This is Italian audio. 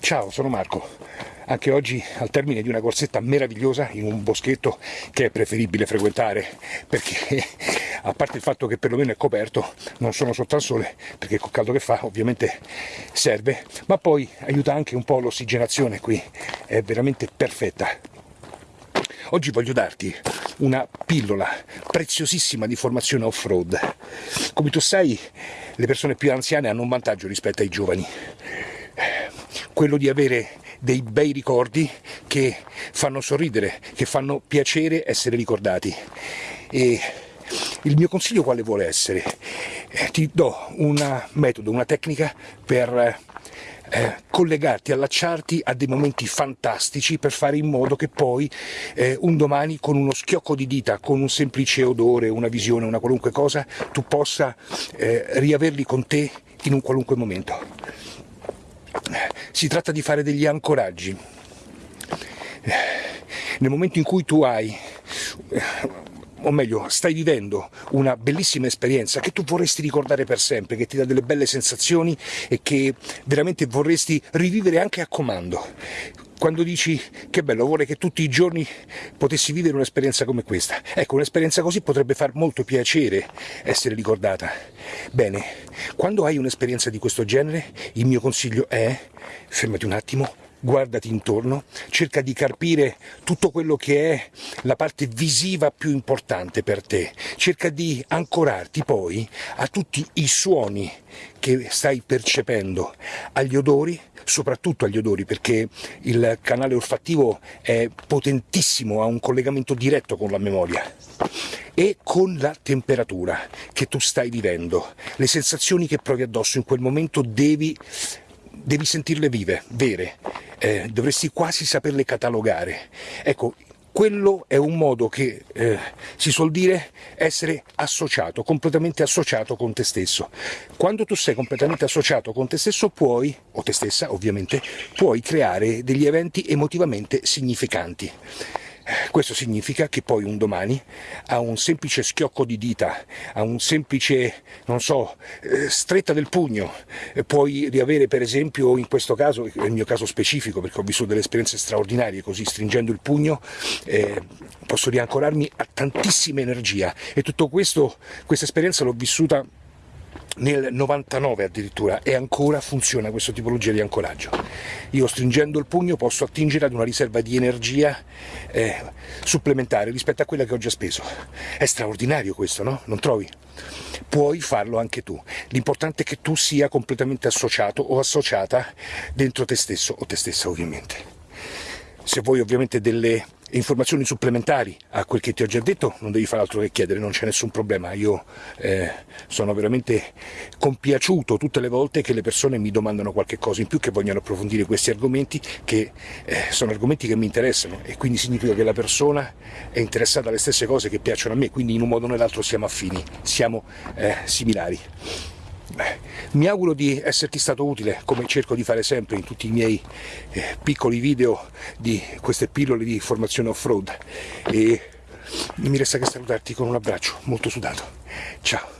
Ciao, sono Marco. Anche oggi al termine di una corsetta meravigliosa in un boschetto che è preferibile frequentare perché a parte il fatto che perlomeno è coperto, non sono sotto al sole perché col caldo che fa ovviamente serve, ma poi aiuta anche un po' l'ossigenazione qui, è veramente perfetta. Oggi voglio darti una pillola preziosissima di formazione off-road. Come tu sai, le persone più anziane hanno un vantaggio rispetto ai giovani quello di avere dei bei ricordi che fanno sorridere, che fanno piacere essere ricordati. E il mio consiglio quale vuole essere? Eh, ti do un metodo, una tecnica per eh, collegarti, allacciarti a dei momenti fantastici per fare in modo che poi eh, un domani con uno schiocco di dita, con un semplice odore, una visione, una qualunque cosa, tu possa eh, riaverli con te in un qualunque momento si tratta di fare degli ancoraggi. Nel momento in cui tu hai o meglio, stai vivendo una bellissima esperienza che tu vorresti ricordare per sempre, che ti dà delle belle sensazioni e che veramente vorresti rivivere anche a comando. Quando dici che bello, vorrei che tutti i giorni potessi vivere un'esperienza come questa. Ecco, un'esperienza così potrebbe far molto piacere essere ricordata. Bene, quando hai un'esperienza di questo genere, il mio consiglio è fermati un attimo, guardati intorno, cerca di carpire tutto quello che è la parte visiva più importante per te, cerca di ancorarti poi a tutti i suoni che stai percependo, agli odori, soprattutto agli odori perché il canale olfattivo è potentissimo, ha un collegamento diretto con la memoria e con la temperatura che tu stai vivendo, le sensazioni che provi addosso in quel momento devi, devi sentirle vive, vere, eh, dovresti quasi saperle catalogare. Ecco, quello è un modo che eh, si suol dire essere associato, completamente associato con te stesso. Quando tu sei completamente associato con te stesso puoi, o te stessa ovviamente, puoi creare degli eventi emotivamente significanti. Questo significa che poi un domani a un semplice schiocco di dita, a un semplice, non so, eh, stretta del pugno, eh, puoi riavere per esempio, in questo caso, è il mio caso specifico perché ho vissuto delle esperienze straordinarie, così stringendo il pugno eh, posso riancorarmi a tantissima energia. E tutto questo, questa esperienza l'ho vissuta nel 99 addirittura e ancora funziona questa tipologia di ancoraggio. Io stringendo il pugno posso attingere ad una riserva di energia eh, supplementare rispetto a quella che ho già speso. È straordinario questo, no? Non trovi? Puoi farlo anche tu. L'importante è che tu sia completamente associato o associata dentro te stesso o te stessa ovviamente. Se vuoi ovviamente delle informazioni supplementari a quel che ti ho già detto non devi fare altro che chiedere, non c'è nessun problema. Io eh, sono veramente compiaciuto tutte le volte che le persone mi domandano qualche cosa in più, che vogliono approfondire questi argomenti, che eh, sono argomenti che mi interessano e quindi significa che la persona è interessata alle stesse cose che piacciono a me, quindi in un modo o nell'altro siamo affini, siamo eh, similari. Mi auguro di esserti stato utile, come cerco di fare sempre in tutti i miei eh, piccoli video di queste pillole di formazione off-road e mi resta che salutarti con un abbraccio molto sudato. Ciao.